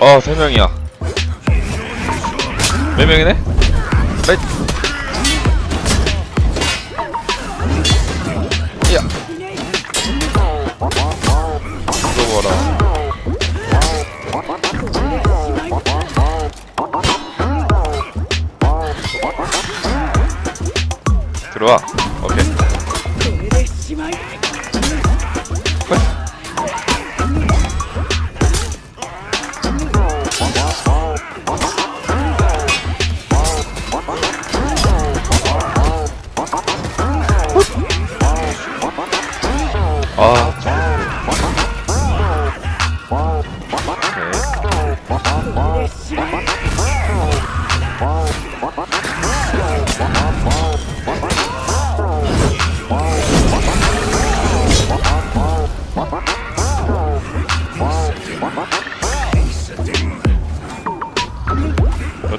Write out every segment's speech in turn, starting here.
어, 세 명이야. 몇 명이네? 넷. 야. 들어봐라. 들어와. 아, 오케이.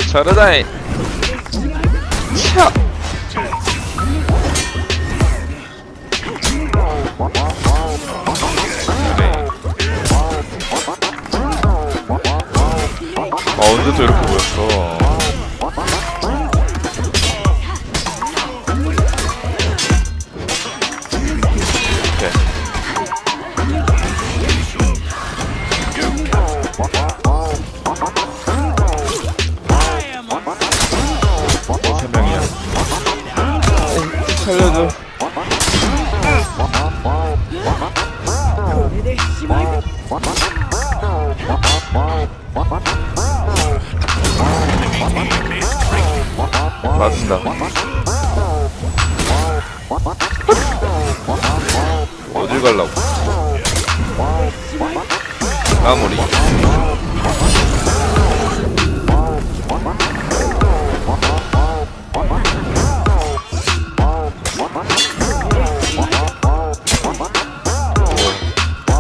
차르다이 차 아 언제 또 이렇게 보였 맞습니다. 어딜 갈라고? 아무리.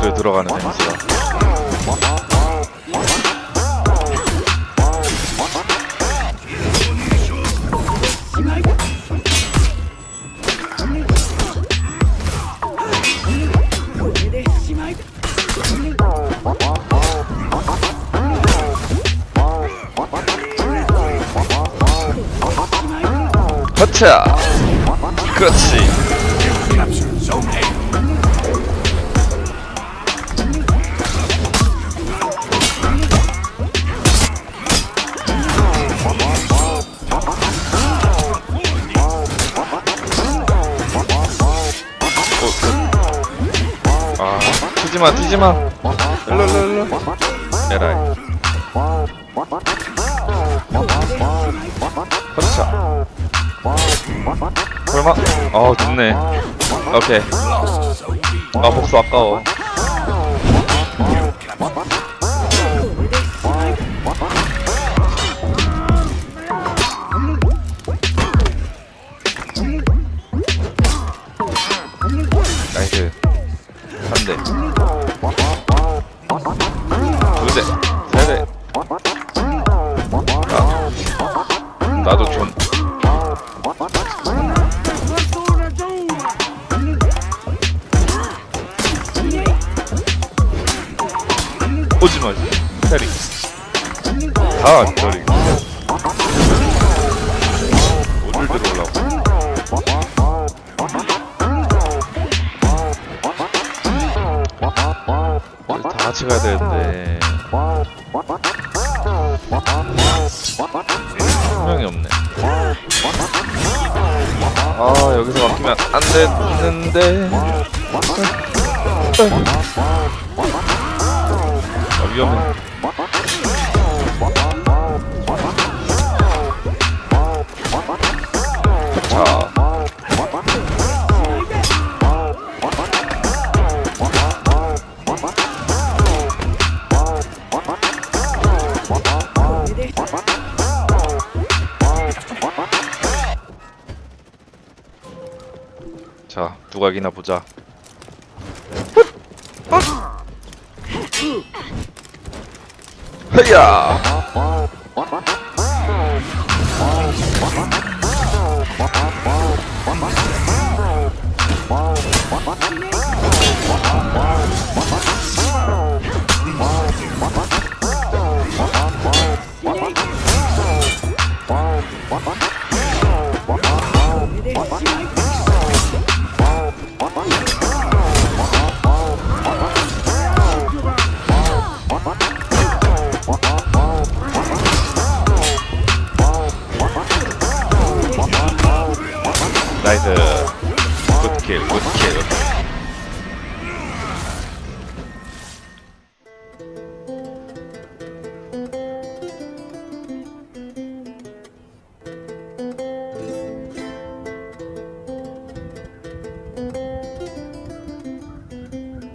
또 들어가는 냄새가 허차 그렇지 튀지마 튀지마. 일로 일로 일로. 에라이. 허차 설마? 어 됐네. 오케이. 아 복수 아까워 나도 좀. 오지마 테리. 다 저리. 어딜 들어오려고. 다 같이 가야 되는데 아 여기서 막히면 안 됐는데. 아 위험해 자, 누가 이기나 보자. 헤야! Nice, uh, good kill, good kill.